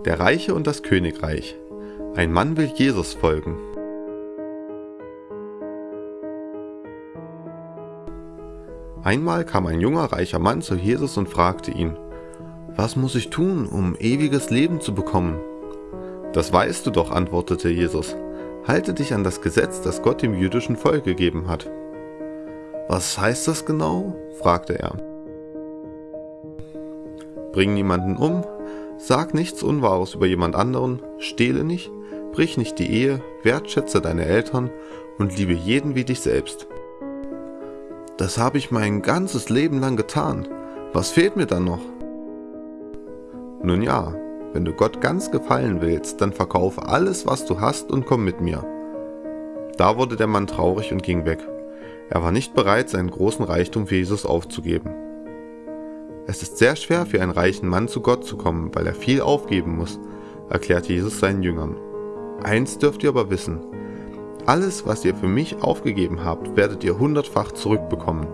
Der Reiche und das Königreich. Ein Mann will Jesus folgen. Einmal kam ein junger reicher Mann zu Jesus und fragte ihn, Was muss ich tun, um ewiges Leben zu bekommen? Das weißt du doch, antwortete Jesus. Halte dich an das Gesetz, das Gott dem jüdischen Volk gegeben hat. Was heißt das genau? fragte er. Bring niemanden um, Sag nichts Unwahres über jemand anderen, stehle nicht, brich nicht die Ehe, wertschätze deine Eltern und liebe jeden wie dich selbst. Das habe ich mein ganzes Leben lang getan. Was fehlt mir dann noch? Nun ja, wenn du Gott ganz gefallen willst, dann verkaufe alles, was du hast und komm mit mir. Da wurde der Mann traurig und ging weg. Er war nicht bereit, seinen großen Reichtum für Jesus aufzugeben. Es ist sehr schwer für einen reichen Mann zu Gott zu kommen, weil er viel aufgeben muss, erklärte Jesus seinen Jüngern. Eins dürft ihr aber wissen, alles, was ihr für mich aufgegeben habt, werdet ihr hundertfach zurückbekommen.